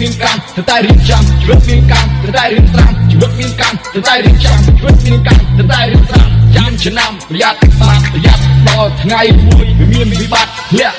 តែរៀបចំជីវិតមានកម្មត្រូវតែរៀបស្រាំជីវិតមានកម្មត្រូវតែរៀបចំជីវិតមានកម្មត្រូវតែរៀបស្រាំចាំឆ្នាំប្រយ័ត្នបាក់ប្រយ័ត្នដល់ថ្ងៃមួយវាមានវិបត្តិធ្លាក់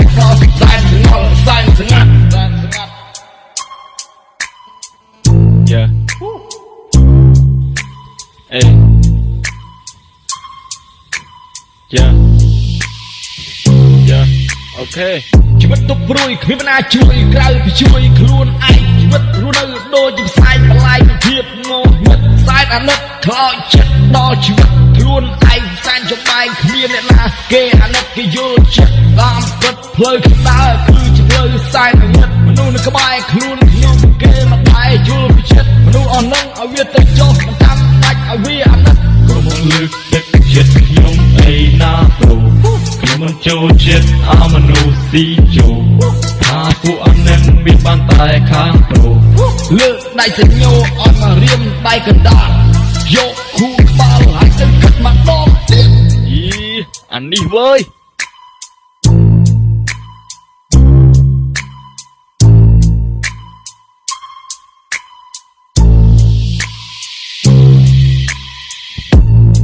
Yeah. Okay. ជីវិតទុកព្រួយគ្មានបណ្ណាជួយក្រៅពីជួយខ្លួនឯងជីវិតរស់នៅដូចជាផ្សែងបន្លាយពីភាពងងឹតខ្សែអាណិតខ្លោចចិត្តដល់ជីវិតខ្លួនឯងសែនចំបែងគ្មានអ្នកណាគេអាណិតគេយល់ចិត្តតាមពិតផ្លូវក្តៅគឺជាផ្លូវសែនងឹតមនុស្សនៅក្បែរខ្លួនខ្ញុំគេមិនដែរយល់ពីចិត្តមនុស្សអស់នឹងឲ្យវាទៅចុះមិនតាមដាច់ឲ្យវាអាណិតក្រុមលើកទឹកចិត្ត ចូលចិត្តអាមនុស្សស៊ីជោថាពួកអនឹងមានបានតែខាងប្រូលើកដៃសញ្ញោអត់មករៀមដៃកណ្ដាលយកគូក្បាលហើយទៅគិតមកដងទៀតយីអានេះវើយ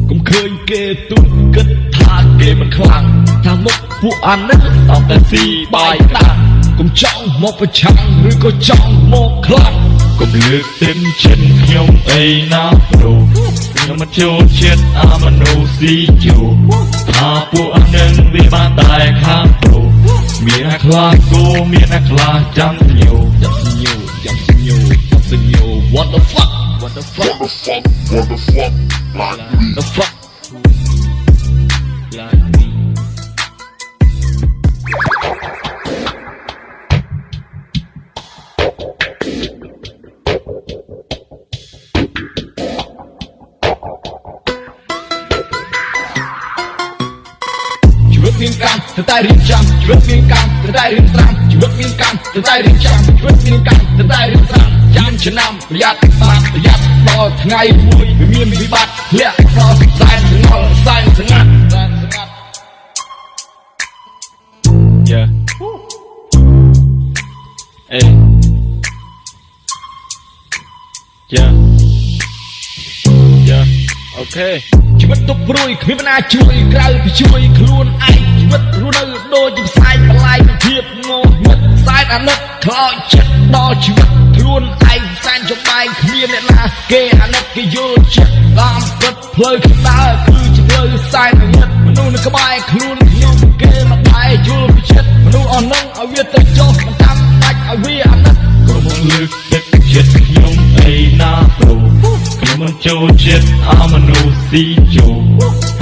កុំឃើញគេទូចគិតថាគេមិនខ្លាំង ថាមុខពួកអានេះតោះតែស៊ីបាយដាំកុំចង់មកប្រឆាំងឬក៏ចង់មកខ្លាំងកុំលើកទឹកចិត្តខ្ញុំអីណាប្រូខ្ញុំមិនចូលចិត្តអាមនុស្សស៊ីជោថាពួកអនឹងវាបានតែខាងប្រូមានអ្នកខ្លះគោមានអ្នកខ្លះចាំញោចាំសញ្ញោចាំសញ្ញោចាំសញ្ញោ what the fuck what the fuck What the fuck? What the fuck? Like me. the fuck មានកម្មត្រូវតែរៀបចំជីវិតមានកម្មត្រូវតែរៀបស្រាំជីវិតមានកម្មត្រូវតែរៀបចំជីវិតមានកម្មត្រូវតែរៀបស្រាំចាំឆ្នាំប្រយ័ត្នបាក់ប្រយ័ត្នដល់ថ្ងៃមួយវាមានវិបត្តិធ្លាក់ដល់សែនសងល់សែនសងាត់សែនសងាត់ Yeah. Hey. Yeah. Yeah. Okay. ជីវិតទុកព្រួយគ្មានបណ្ណាជួយក្រៅពីជួយខ្លួនឯងជី វិតរស់នៅដូចជាផ្សែងបន្លាយពីភាពងងឹតខ្សែអាណិតខ្លោចចិត្តដល់ជីវិតខ្លួនឯងសែនចំបែងគ្មានអ្នកណាគេអាណិតគេយល់ចិត្តតាមពិតផ្លូវក្តៅគឺជាផ្លូវសែនងឹតមនុស្សនៅក្បែរខ្លួន ចូលចិត្តអាមនុស្សស៊ីជោ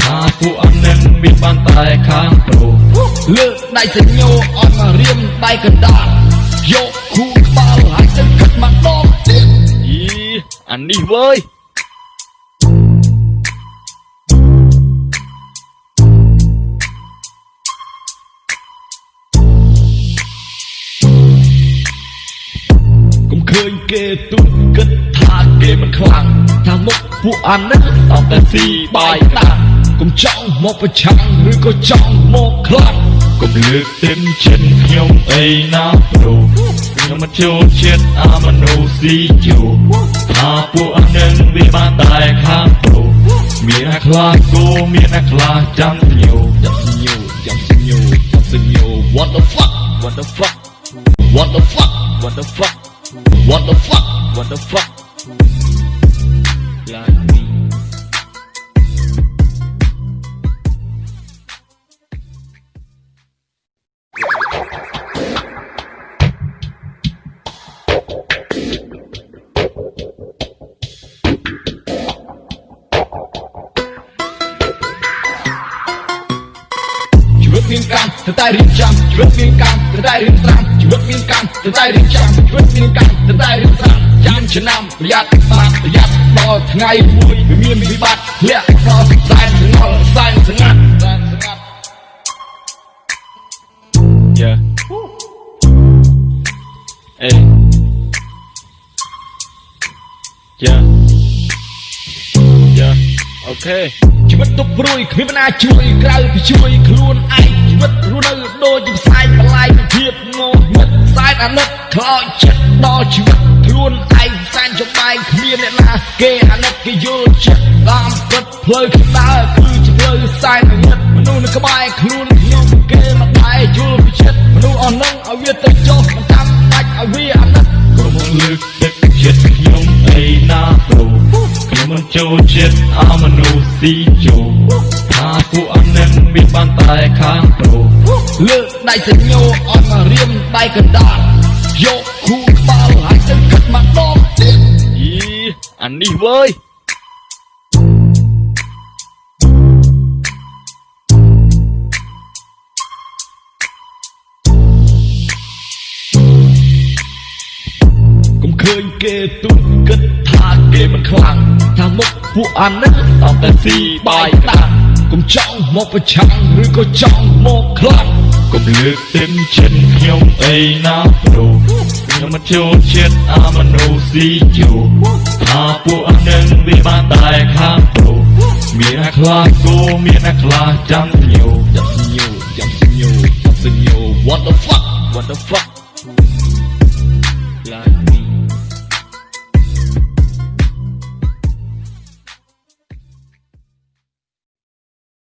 ថាពួកអនឹងមានបានតែខាងប្រូលើកដៃសញ្ញោអត់មករៀមដៃកណ្ដាលយកគូក្បាលហើយទៅគិតមកដងទៀតយីអានេះវើយកុំឃើញគេទូចគិតថាគេមិនខ្លាំង ថាមុខពួកអានេះតោះតែស៊ីបាយដាំកុំចង់មកប្រឆាំងឬក៏ចង់មកខ្លាំងកុំលើកទឹកចិត្តខ្ញុំអីណាប្រូខ្ញុំមិនចូលចិត្តអាមនុស្សស៊ីជោថាពួកអនឹងវាបានតែខាងប្រូមានអ្នកខ្លះគោមានអ្នកខ្លះចាំញោចាំសញ្ញោចាំសញ្ញោចាំសញ្ញោ what the fuck What the fuck what the fuck What the fuck ត្រូវតែរៀបចំជីវិតមានកម្មត្រូវតែរៀបស្រាំជីវិតមានកម្មត្រូវតែរៀបចំជីវិតមានកម្មត្រូវតែរៀបស្រាំចាំឆ្នាំប្រយ័ត្នបាក់ប្រយ័ត្នដល់ថ្ងៃមួយវាមានវិបត្តិធ្លាក់ដល់សែនសងល់សែនសងាត់សែនសងាត់ Yeah Hey Yeah Yeah Okay ជីវិតទុកព្រួយគ្មានបណ្ណាជួយក្រៅពីជួយខ្លួនឯងជី វិតរស់នៅដូចជាផ្សែងបន្លាយពីភាពងងឹតខ្សែអាណិតខ្លោចចិត្តដល់ជីវិតខ្លួនឯងគ្មានអ្នកណាគេអាណិតគេយល់ចិត្តតាមពិតផ្លូវខ្ញុំដើរគឺជាផ្លូវសែនងឹតមនុស្សនៅក្បែរខ្លួនខ្ញុំគេមិនដែរយល់ពីចិត្តមនុស្សអស់នឹងឲ្យវាទៅចុះមិនតាមបាច់ឲ្យវាអាណិតកុំលើកទឹកចិត្តខ្ញុំអីណាប្រូខ្ញុំមិនចូលចិត្តអាមនុស្សស៊ីជោ ថាពួកអនឹងមានបានតែខាងប្រូលើកដៃសញ្ញោអត់មករៀមដៃកណ្ដាលយកគូក្បាលហើយទៅគិតម្ដងទៀតយីអានេះវើយកុំឃើញគេទុនគិតថាគេមិនខ្លាំងថាមុខពួកអានេះតោះតែស៊ីបាយដាំ កុំចង់មកប្រឆាំងឬក៏ចង់មកខ្លាំងកុំលើកទឹកចិត្តខ្ញុំអីណាប្រូខ្ញុំមិនចូលចិត្តអាមនុស្សស៊ីជោថាពួកអនឹងវាបានតែខាងប្រូមានអ្នកខ្លះគោមានអ្នកខ្លះចាំញោចាំសញ្ញោចាំសញ្ញោចាំសញ្ញោ what the fuck what the fuck ឡា